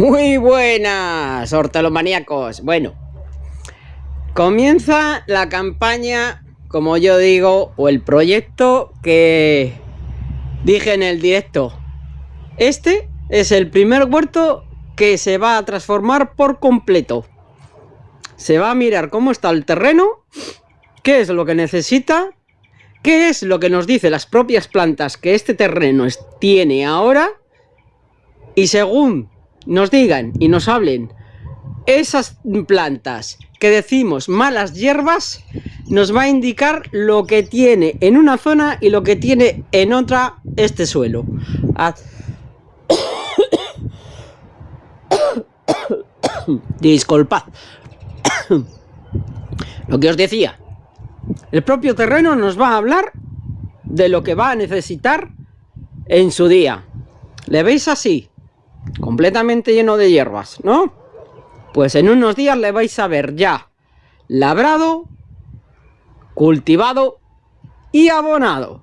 Muy buenas, hortalomaníacos. Bueno, comienza la campaña, como yo digo, o el proyecto que dije en el directo. Este es el primer huerto que se va a transformar por completo. Se va a mirar cómo está el terreno, qué es lo que necesita, qué es lo que nos dice las propias plantas que este terreno tiene ahora y según nos digan y nos hablen esas plantas que decimos malas hierbas, nos va a indicar lo que tiene en una zona y lo que tiene en otra este suelo. Disculpad. lo que os decía. El propio terreno nos va a hablar de lo que va a necesitar en su día. ¿Le veis así? Completamente lleno de hierbas, ¿no? Pues en unos días le vais a ver ya labrado, cultivado y abonado.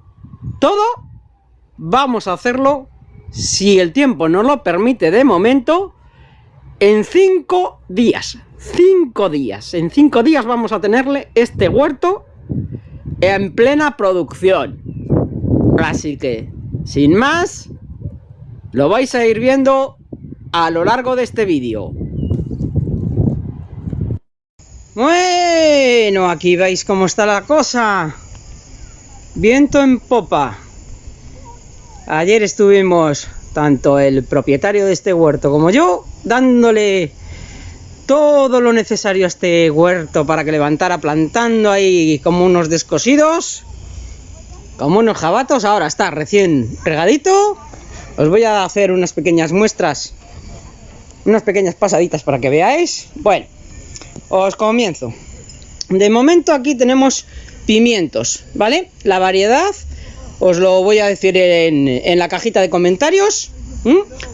Todo vamos a hacerlo, si el tiempo nos lo permite de momento, en cinco días. Cinco días. En cinco días vamos a tenerle este huerto en plena producción. Así que, sin más, lo vais a ir viendo a lo largo de este vídeo. Bueno, aquí veis cómo está la cosa. Viento en popa. Ayer estuvimos, tanto el propietario de este huerto como yo, dándole todo lo necesario a este huerto para que levantara plantando ahí como unos descosidos, como unos jabatos. Ahora está recién regadito. Os voy a hacer unas pequeñas muestras unas pequeñas pasaditas para que veáis. Bueno, os comienzo. De momento aquí tenemos pimientos, ¿vale? La variedad os lo voy a decir en, la cajita de comentarios,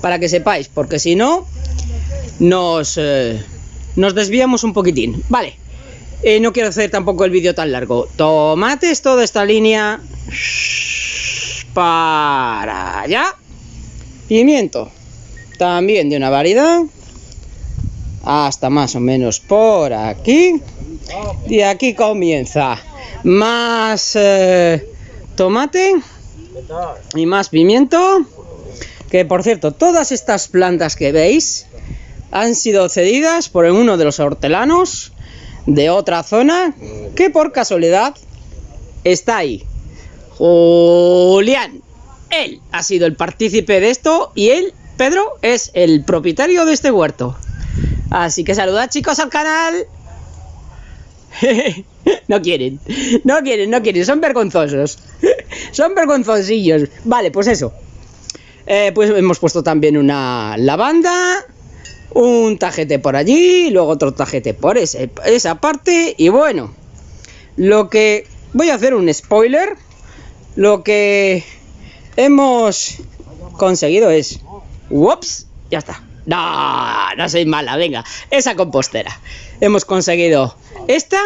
para que sepáis, porque si no, nos, eh, desviamos un poquitín. Vale, eh, no quiero hacer tampoco el vídeo tan largo. Tomates, toda esta línea para allá. Pimiento, también de una variedad hasta más o menos por aquí. Y aquí comienza más eh, tomate y más pimiento que por cierto todas estas plantas que veis han sido cedidas por uno de los hortelanos de otra zona que por casualidad está ahí. Julián él ha sido el partícipe de esto y él Pedro es el propietario de este huerto. Así que saludad chicos al canal. no quieren, no quieren, no quieren, son vergonzosos. son vergonzosillos. Vale, pues eso. Eh, pues hemos puesto también una lavanda, un tajete por allí, luego otro tajete por esa parte. Y bueno, lo que... Voy a hacer un spoiler. Lo que hemos conseguido es Ups, ya está. No, no soy mala, venga. Esa compostera. Hemos conseguido esta,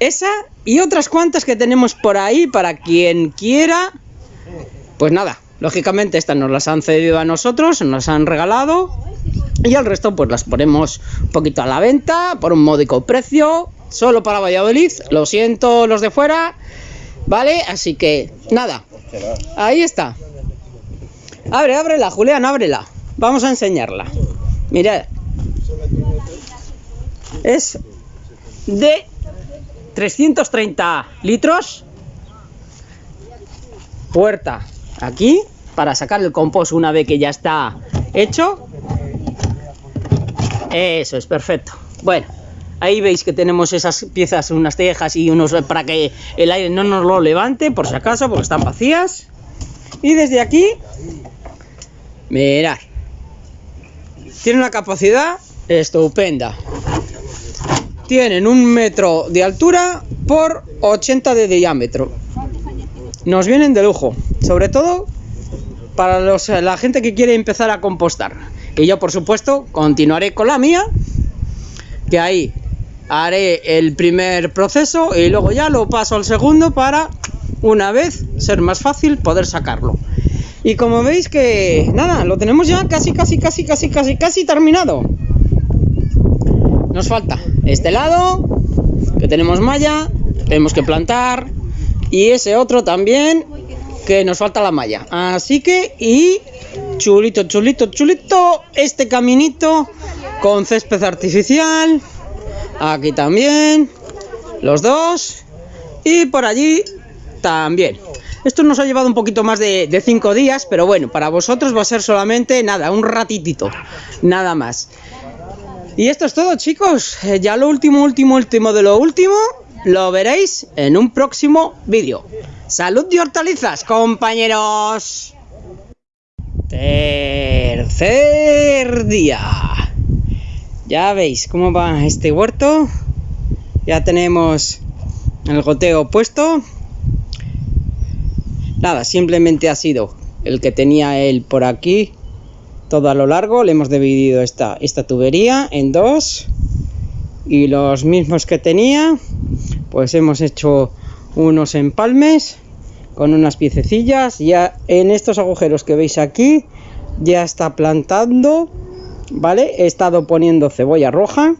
esa y otras cuantas que tenemos por ahí para quien quiera. Pues nada, lógicamente estas nos las han cedido a nosotros, nos han regalado. Y el resto pues las ponemos un poquito a la venta por un módico precio. Solo para Valladolid. Lo siento los de fuera. ¿Vale? Así que nada. Ahí está. Abre, ábrela, Julián, ábrela. Vamos a enseñarla. Mirad. Es de 330 litros. Puerta aquí para sacar el compost una vez que ya está hecho. Eso es perfecto. Bueno, ahí veis que tenemos esas piezas, unas tejas y unos para que el aire no nos lo levante, por si acaso, porque están vacías. Y desde aquí Mirad. Tiene una capacidad estupenda. Tienen un metro de altura por 80 de diámetro. Nos vienen de lujo. Sobre todo para los, la gente que quiere empezar a compostar. Que yo, por supuesto, continuaré con la mía. Que ahí haré el primer proceso y luego ya lo paso al segundo para, una vez, ser más fácil poder sacarlo. Y como veis que, nada, lo tenemos ya casi, casi, casi, casi, casi, casi terminado. Nos falta este lado, que tenemos malla, tenemos que plantar. Y ese otro también, que nos falta la malla. Así que, y chulito, chulito, chulito, este caminito con césped artificial. Aquí también, los dos. Y por allí también. Esto nos ha llevado un poquito más de 5 días, pero bueno, para vosotros va a ser solamente nada, un ratitito, nada más. Y esto es todo, chicos. Eh, ya lo último, último, último de lo último, lo veréis en un próximo vídeo. ¡Salud de hortalizas, compañeros! Tercer día. Ya veis cómo va este huerto. Ya tenemos el goteo puesto. Nada, simplemente ha sido el que tenía él por aquí todo a lo largo, le hemos dividido esta, tubería en dos. Y los mismos que tenía pues hemos hecho unos empalmes con unas piececillas. Ya en estos agujeros que veis aquí ya está plantando vale he estado poniendo cebolla roja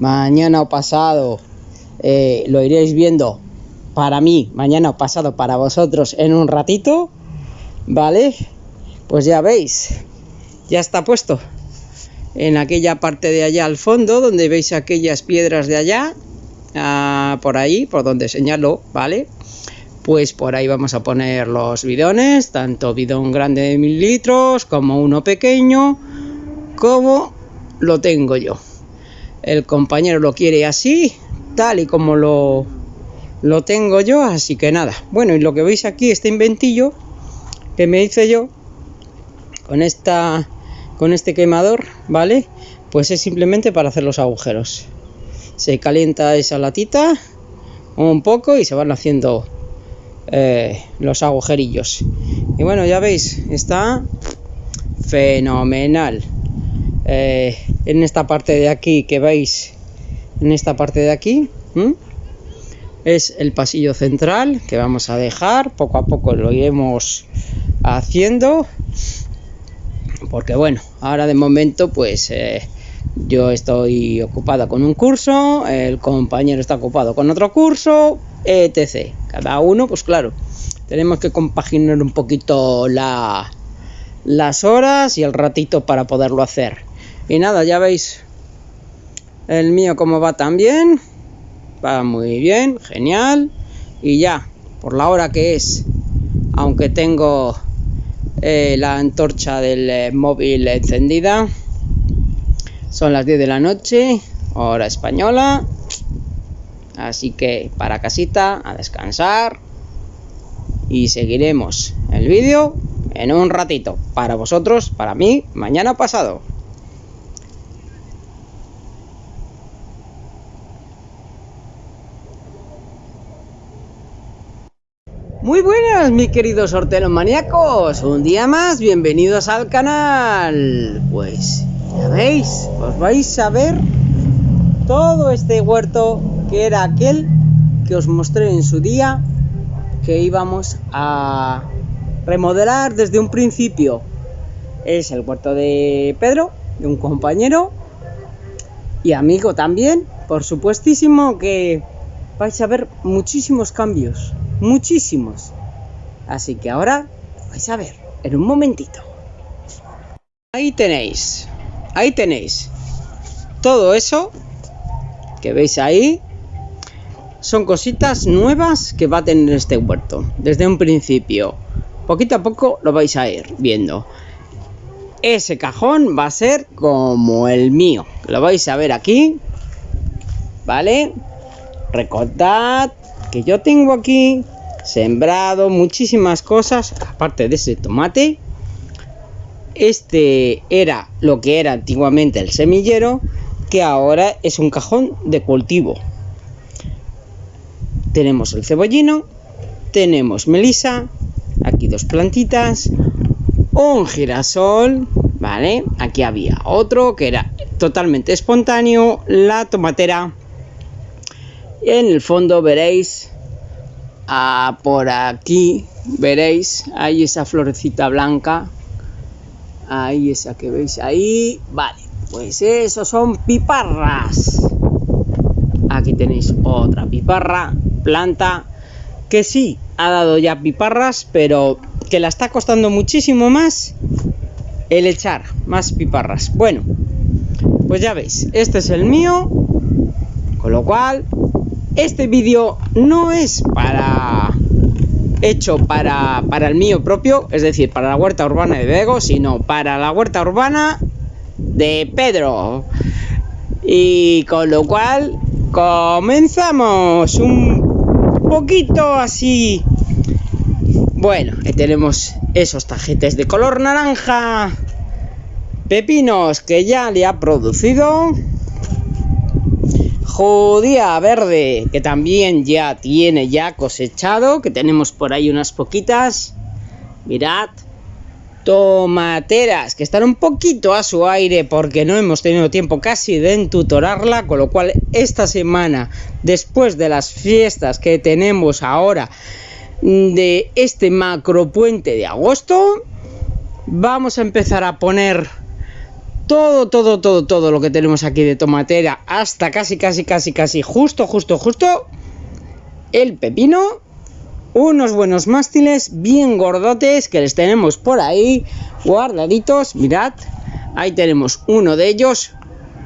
mañana o pasado eh, lo iréis viendo para mí, mañana o pasado para vosotros en un ratito, ¿vale? Pues ya veis, ya está puesto en aquella parte de allá al fondo, donde veis aquellas piedras de allá, ah, por ahí, por donde señalo, ¿vale? Pues por ahí vamos a poner los bidones, tanto bidón grande de mil litros como uno pequeño, como lo tengo yo. El compañero lo quiere así, tal y como lo lo tengo yo, así que nada. Bueno, y lo que veis aquí, este inventillo que me hice yo con esta con este quemador, ¿vale? Pues es simplemente para hacer los agujeros. Se calienta esa latita un poco y se van haciendo eh, los agujerillos. Y bueno, ya veis, está fenomenal. Eh, en esta parte de aquí que veis, en esta parte de aquí, es el pasillo central que vamos a dejar. Poco a poco lo iremos haciendo porque bueno ahora de momento pues eh, yo estoy ocupada con un curso el compañero está ocupado con otro curso etc. Cada uno pues claro tenemos que compaginar un poquito la, las horas y el ratito para poderlo hacer y nada ya veis el mío como va también va muy bien, genial. Y ya, por la hora que es, aunque tengo eh, la antorcha del eh, móvil encendida, son las 10 de la noche, hora española. Así que para casita, a descansar. Y seguiremos el vídeo en un ratito. Para vosotros, para mí, mañana pasado. Muy mis queridos maníacos. Un día más, bienvenidos al canal. Pues ya veis, os vais a ver todo este huerto que era aquel que os mostré en su día que íbamos a remodelar desde un principio. Es el huerto de Pedro, de un compañero y amigo también, por supuestísimo que vais a ver muchísimos cambios muchísimos. Así que ahora vais a ver en un momentito. Ahí tenéis, ahí tenéis. Todo eso que veis ahí son cositas nuevas que va a tener este huerto desde un principio. Poquito a poco lo vais a ir viendo. Ese cajón va a ser como el mío. Lo vais a ver aquí. ¿Vale? Recordad que yo tengo aquí sembrado muchísimas cosas, aparte de ese tomate. Este era lo que era antiguamente el semillero, que ahora es un cajón de cultivo. Tenemos el cebollino, tenemos melisa, aquí dos plantitas, un girasol, ¿vale? Aquí había otro que era totalmente espontáneo, la tomatera en el fondo veréis por aquí veréis, ahí esa florecita blanca, ahí esa que veis ahí, vale, pues eso son piparras. Aquí tenéis otra piparra, planta, que sí, ha dado ya piparras, pero que la está costando muchísimo más el echar más piparras. Bueno, pues ya veis, este es el mío, con lo cual, este vídeo no es para hecho para, el mío propio, es decir, para la huerta urbana de Bego, sino para la huerta urbana de Pedro. Y con lo cual, comenzamos un poquito así. Bueno, tenemos esos tajetes de color naranja. Pepinos que ya le ha producido. Judía verde que también ya tiene ya cosechado. Que tenemos por ahí unas poquitas. Mirad. Tomateras que están un poquito a su aire porque no hemos tenido tiempo casi de entutorarla. Con lo cual esta semana después de las fiestas que tenemos ahora de este macro puente de agosto vamos a empezar a poner todo, todo, todo, todo lo que tenemos aquí de tomatera hasta casi, casi, casi, casi, justo, justo, justo el pepino. Unos buenos mástiles bien gordotes que les tenemos por ahí guardaditos, mirad ahí tenemos uno de ellos.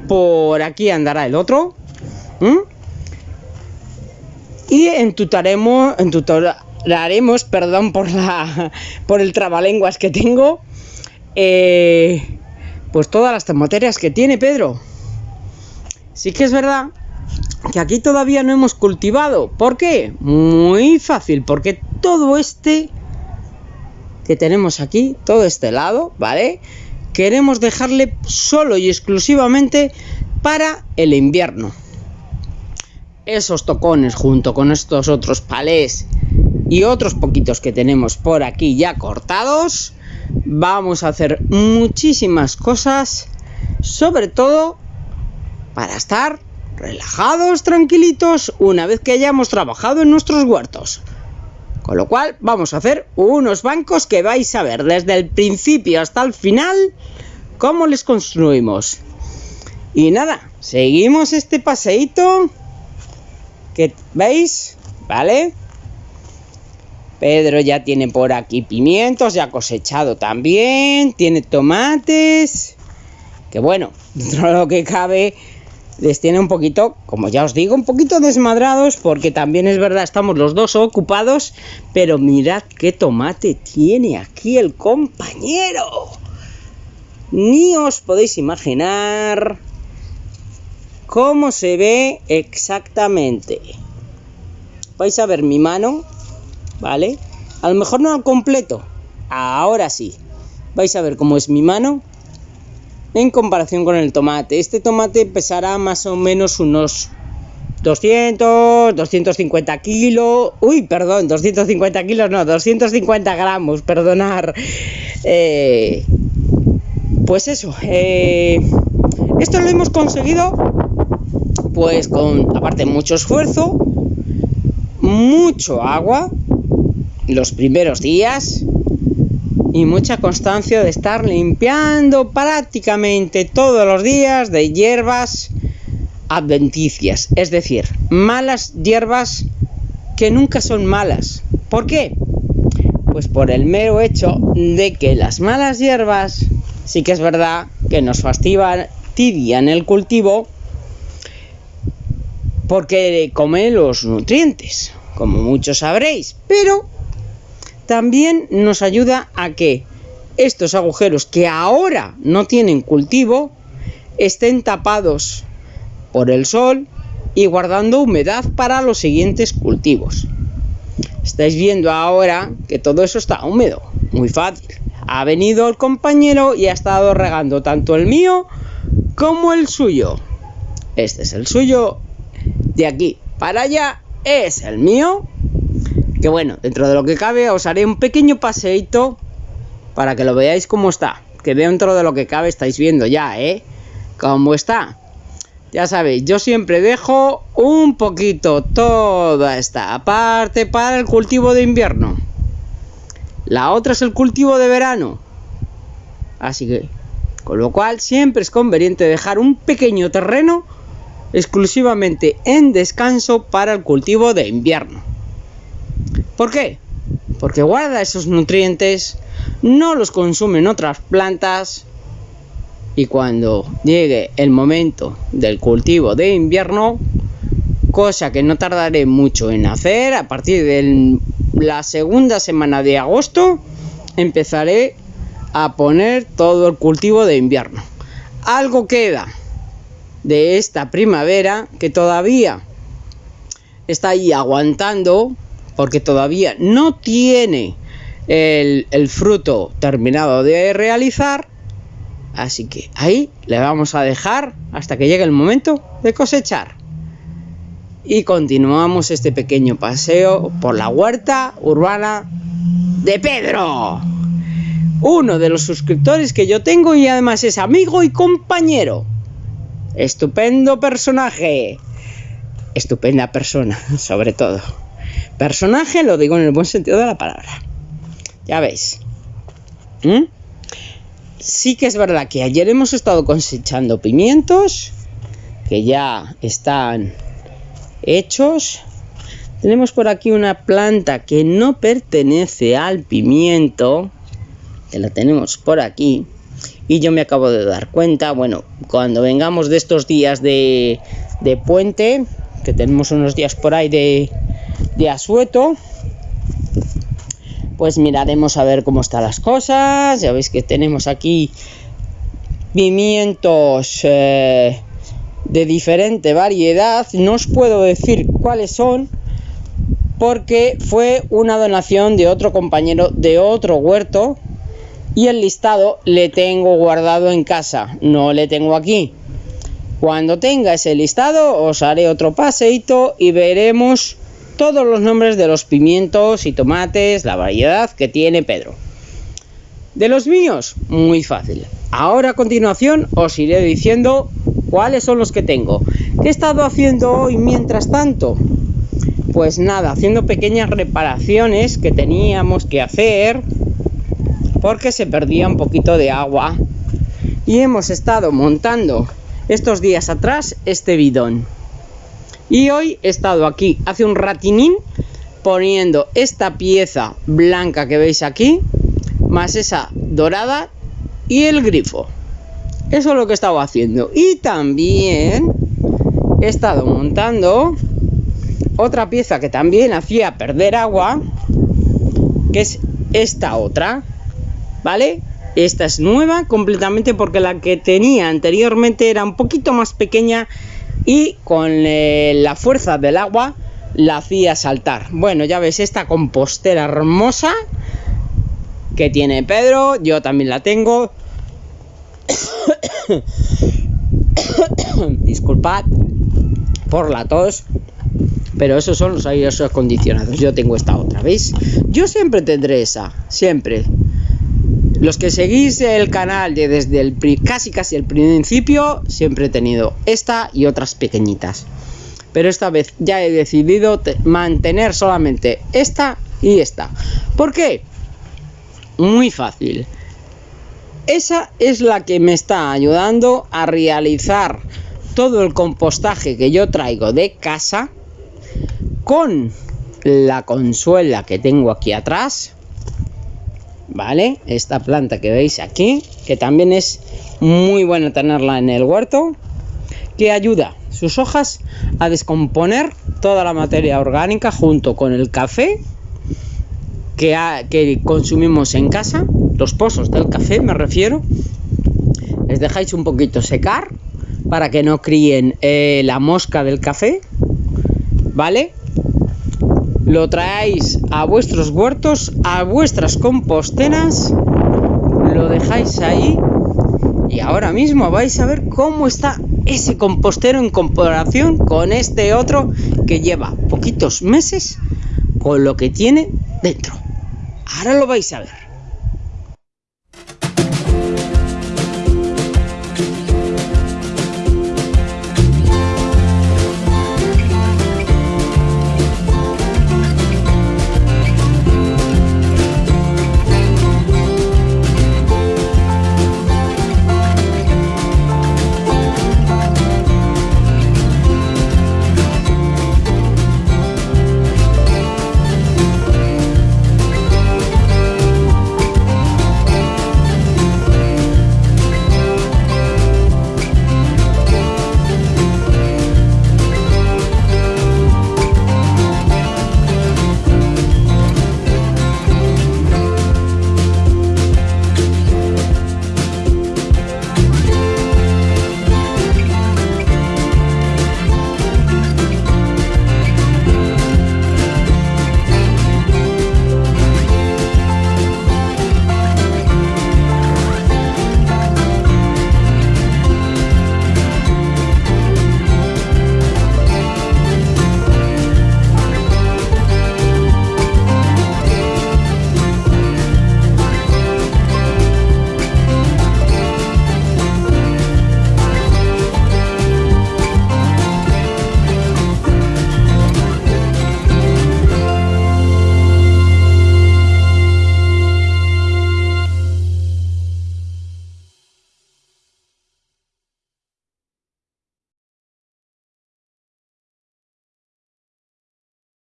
Por aquí andará el otro y entutaremos, entutar, haremos, perdón por la por el trabalenguas que tengo, eh, pues todas las tomateras que tiene Pedro. Sí que es verdad que aquí todavía no hemos cultivado. ¿Por qué? Muy fácil, porque todo este que tenemos aquí, todo este lado, ¿vale? Queremos dejarle solo y exclusivamente para el invierno. Esos tocones junto con estos otros palés y otros poquitos que tenemos por aquí ya cortados. Vamos a hacer muchísimas cosas, sobre todo para estar relajados, tranquilitos, una vez que hayamos trabajado en nuestros huertos. Con lo cual vamos a hacer unos bancos que vais a ver desde el principio hasta el final cómo les construimos. Y nada, seguimos este paseíto que veis, ¿vale? Pedro ya tiene por aquí pimientos, ya cosechado también, tiene tomates, que bueno, dentro de lo que cabe les tiene un poquito, como ya os digo, un poquito desmadrados porque también es verdad, estamos los dos ocupados, pero mirad qué tomate tiene aquí el compañero. Ni os podéis imaginar cómo se ve exactamente. Vais a ver mi mano, ¿vale? A lo mejor no al completo, ahora sí. Vais a ver cómo es mi mano en comparación con el tomate. Este tomate pesará más o menos unos 200, 250 kilos. Uy, perdón, 250 kilos, no, 250 gramos, perdonar. Eh, pues eso, eh, esto lo hemos conseguido, pues con, aparte, mucho esfuerzo, mucho agua, los primeros días y mucha constancia de estar limpiando prácticamente todos los días de hierbas adventicias, es decir, malas hierbas que nunca son malas. ¿Por qué? Pues por el mero hecho de que las malas hierbas sí que es verdad que nos fastidian el cultivo porque comen los nutrientes, como muchos sabréis, pero también nos ayuda a que estos agujeros que ahora no tienen cultivo estén tapados por el sol y guardando humedad para los siguientes cultivos. Estáis viendo ahora que todo eso está húmedo, muy fácil. Ha venido el compañero y ha estado regando tanto el mío como el suyo. Este es el suyo, de aquí para allá es el mío que bueno, dentro de lo que cabe os haré un pequeño paseito para que lo veáis cómo está. Que dentro de lo que cabe estáis viendo ya, ¿eh? Cómo está. Ya sabéis, yo siempre dejo un poquito toda esta parte para el cultivo de invierno. la otra es el cultivo de verano. Así que, con lo cual siempre es conveniente dejar un pequeño terreno exclusivamente en descanso para el cultivo de invierno. ¿Por qué? Porque guarda esos nutrientes, no los consumen otras plantas y cuando llegue el momento del cultivo de invierno, cosa que no tardaré mucho en hacer, a partir de la segunda semana de agosto empezaré a poner todo el cultivo de invierno. Algo queda de esta primavera que todavía está ahí aguantando porque todavía no tiene el, fruto terminado de realizar Así que ahí le vamos a dejar hasta que llegue el momento de cosechar. Y continuamos este pequeño paseo por la huerta urbana de Pedro. Uno de los suscriptores que yo tengo y además es amigo y compañero. Estupendo personaje. Estupenda persona, sobre todo. Personaje lo digo en el buen sentido de la palabra. Ya veis. ¿Mm? Sí que es verdad que ayer hemos estado cosechando pimientos que ya están hechos. Tenemos por aquí una planta que no pertenece al pimiento, que la tenemos por aquí. Y yo me acabo de dar cuenta, bueno, cuando vengamos de estos días de, de puente, que tenemos unos días por ahí de, de asueto, pues miraremos a ver cómo están las cosas. Ya veis que tenemos aquí pimientos eh, de diferente variedad. No os puedo decir cuáles son porque fue una donación de otro compañero de otro huerto y el listado le tengo guardado en casa, no le tengo aquí. Cuando tenga ese listado os haré otro paseito y veremos todos los nombres de los pimientos y tomates, la variedad que tiene Pedro. De los míos, muy fácil. Ahora a continuación os iré diciendo cuáles son los que tengo. ¿Qué he estado haciendo hoy mientras tanto? Pues nada, haciendo pequeñas reparaciones que teníamos que hacer porque se perdía un poquito de agua y hemos estado montando estos días atrás este bidón. Y hoy he estado aquí hace un ratinín poniendo esta pieza blanca que veis aquí, más esa dorada y el grifo. Eso es lo que he estado haciendo. Y también he estado montando otra pieza que también hacía perder agua, que es esta otra, ¿vale? Esta es nueva completamente porque la que tenía anteriormente era un poquito más pequeña y con eh, la fuerza del agua la hacía saltar. Bueno, ya ves esta compostera hermosa que tiene Pedro, yo también la tengo. Disculpad por la tos, pero esos son los aires acondicionados. Yo tengo esta otra, ¿veis? Yo siempre tendré esa, siempre. Los que seguís el canal desde el casi casi el principio, siempre he tenido esta y otras pequeñitas. Pero esta vez ya he decidido mantener solamente esta y esta. ¿Por qué? Muy fácil. Esa es la que me está ayudando a realizar todo el compostaje que yo traigo de casa con la consuela que tengo aquí atrás ¿vale? Esta planta que veis aquí, que también es muy buena tenerla en el huerto, que ayuda sus hojas a descomponer toda la materia orgánica junto con el café que, que consumimos en casa, los pozos del café me refiero, les dejáis un poquito secar para que no críen eh, la mosca del café, ¿vale? Lo traéis a vuestros huertos, a vuestras composteras, lo dejáis ahí y ahora mismo vais a ver cómo está ese compostero en comparación con este otro que lleva poquitos meses con lo que tiene dentro. Ahora lo vais a ver.